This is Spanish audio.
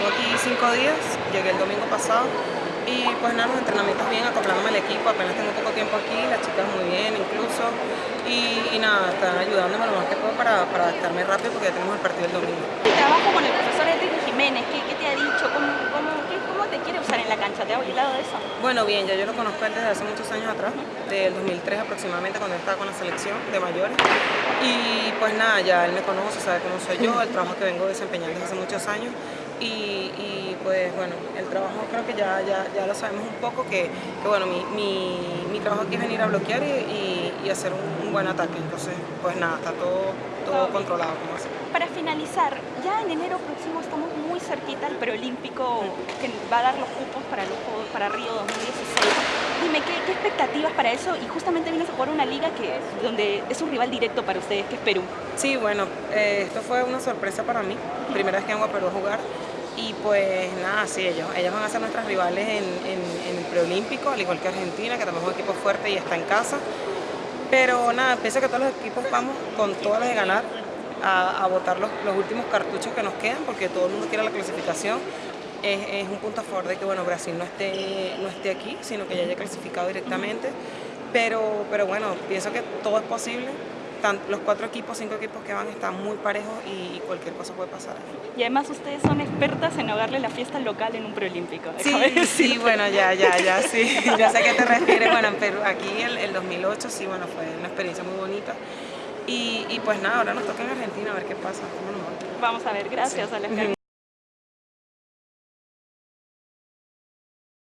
tengo aquí cinco días, llegué el domingo pasado y pues nada, los entrenamientos bien, acoplándome al equipo, apenas tengo poco tiempo aquí, las chicas muy bien incluso y, nada, están ayudándome lo más que puedo para, para adaptarme rápido porque ya tenemos el partido el domingo. El trabajo con el profesor Enrique Jiménez, ¿qué, qué te ha dicho? ¿Cómo, cómo, qué, ¿Cómo te quiere usar en la cancha? ¿Te ha hablado de eso? Bueno, bien, ya yo lo conozco desde hace muchos años atrás, del 2003 aproximadamente, cuando estaba con la selección de mayores. Y pues nada, ya él me conoce, sabe cómo soy yo, el trabajo que vengo desempeñando desde hace muchos años. Y, pues bueno, el trabajo creo que ya, ya, ya lo sabemos un poco, que, que bueno, mi, mi, mi, trabajo aquí es venir a bloquear y, y hacer un, un, buen ataque. Entonces, pues nada, está todo, todo controlado. Como así. Para finalizar, ya en enero próximo estamos muy cerquita al preolímpico que va a dar los cupos para, los, para Río 2016. Dime, ¿qué, ¿qué, expectativas para eso? Y justamente vienes a jugar una liga que donde es un rival directo para ustedes, que es Perú. Sí, bueno, eh, esto fue una sorpresa para mí. Primera vez que vengo a Perú a jugar. Y pues nada, sí, ellos, ellas van a ser nuestras rivales en, en, en, el preolímpico, al igual que Argentina, que también es un equipo fuerte y está en casa. Pero nada, pienso que todos los equipos vamos con todas las de ganar a, a votar los, los, últimos cartuchos que nos quedan, porque todo el mundo quiere la clasificación. Es, es, un punto a favor de que bueno, Brasil no esté, no esté aquí, sino que ya haya clasificado directamente. Pero, pero bueno, pienso que todo es posible los cuatro equipos, cinco equipos que van están muy parejos y cualquier cosa puede pasar. Y además ustedes son expertas en ahogarle la fiesta local en un preolímpico. Sí, sí, bueno, ya, ya, ya, sí. ya sé a qué te refieres. Bueno, pero aquí el, el 2008 sí, bueno, fue una experiencia muy bonita. Y, y, pues nada, ahora nos toca en Argentina a ver qué pasa. Vamos a ver, gracias sí. Alejandro.